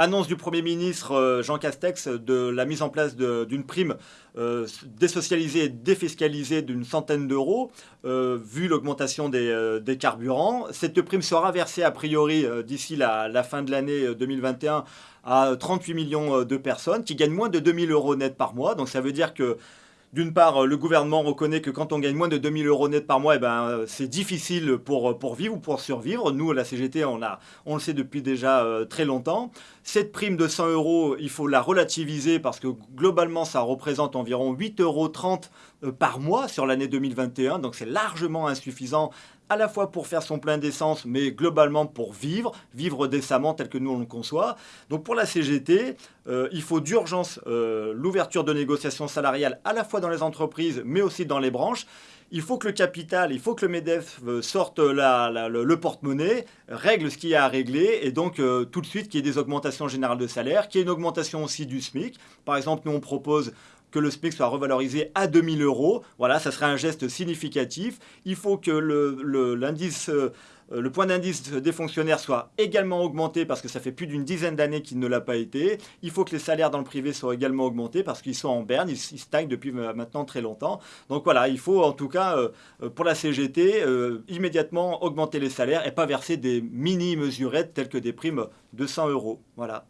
Annonce du Premier ministre euh, Jean Castex de la mise en place d'une prime euh, désocialisée et défiscalisée d'une centaine d'euros, euh, vu l'augmentation des, carburants. Cette prime sera versée a priori d'ici la, la, fin de l'année 2021 à 38 millions de personnes qui gagnent moins de 2000 euros net par mois. Donc ça veut dire que d'une part, le gouvernement reconnaît que quand on gagne moins de 2000 euros net par mois, eh ben, c'est difficile pour, pour vivre ou pour survivre. Nous, la CGT, on, le sait depuis déjà euh, très longtemps. Cette prime de 100 euros, il faut la relativiser parce que globalement, ça représente environ 8,30 euros euh, par mois sur l'année 2021. Donc c'est largement insuffisant à la fois pour faire son plein d'essence, mais globalement pour vivre, vivre décemment tel que nous on le conçoit. Donc pour la CGT, euh, il faut d'urgence euh, l'ouverture de négociations salariales à la fois dans les entreprises, mais aussi dans les branches. Il faut que le capital, il faut que le MEDEF euh, sorte le, porte-monnaie, règle ce qu'il y a à régler, et donc tout de suite qu'il y ait des augmentations générales de salaire, qu'il y ait une augmentation aussi du SMIC. Par exemple, nous on propose que le SMIC soit revalorisé à 2000 euros. Voilà, ça serait un geste significatif. Il faut que. Le, euh, le point d'indice des fonctionnaires soit également augmenté parce que ça fait plus d'une dizaine d'années qu'il ne l'a pas été. Il faut que les salaires dans le privé soient également augmentés parce qu'ils sont en berne, ils, stagnent depuis maintenant très longtemps. Donc voilà, il faut en tout cas euh, euh, pour la CGT immédiatement augmenter les salaires et pas verser des mini-mesurettes telles que des primes de 100 euros. Voilà.